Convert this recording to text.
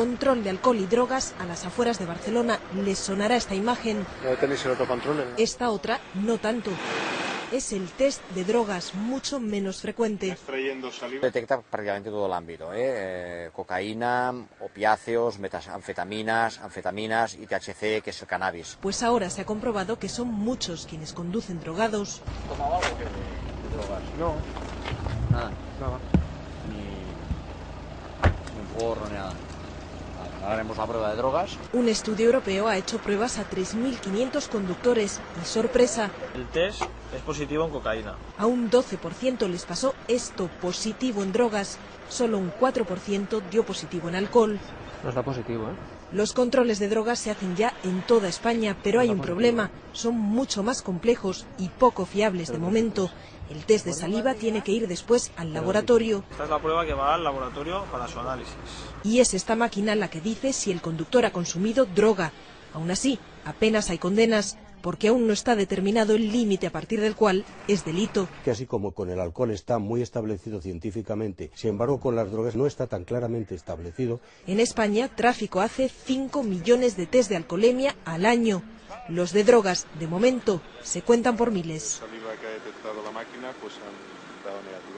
Control de alcohol y drogas a las afueras de Barcelona. Les sonará esta imagen. ¿No tenéis el otro control? Esta otra, no tanto. Es el test de drogas, mucho menos frecuente. Detecta prácticamente todo el ámbito, ¿eh? Eh, cocaína, opiáceos, metanfetaminas, anfetaminas y THC, que es el cannabis. Pues ahora se ha comprobado que son muchos quienes conducen drogados. ¿Tomaba algo de drogas? No, Nada. nada. Ni, ni un porro ni nada. Haremos la prueba de drogas. Un estudio europeo ha hecho pruebas a 3.500 conductores y, sorpresa, El test es positivo en cocaína. a un 12% les pasó esto positivo en drogas, solo un 4% dio positivo en alcohol. No está positivo, ¿eh? Los controles de drogas se hacen ya en toda España, pero hay un problema. Son mucho más complejos y poco fiables de momento. El test de saliva tiene que ir después al laboratorio Esta es la prueba que va al laboratorio para su análisis. y es esta máquina la que dice si el conductor ha consumido droga. Aún así, apenas hay condenas porque aún no está determinado el límite a partir del cual es delito. que así como con el alcohol está muy establecido científicamente, sin embargo con las drogas no está tan claramente establecido. En España, tráfico hace 5 millones de test de alcoholemia al año. Los de drogas, de momento, se cuentan por miles. Saliva que ha detectado la máquina, pues han dado negativo.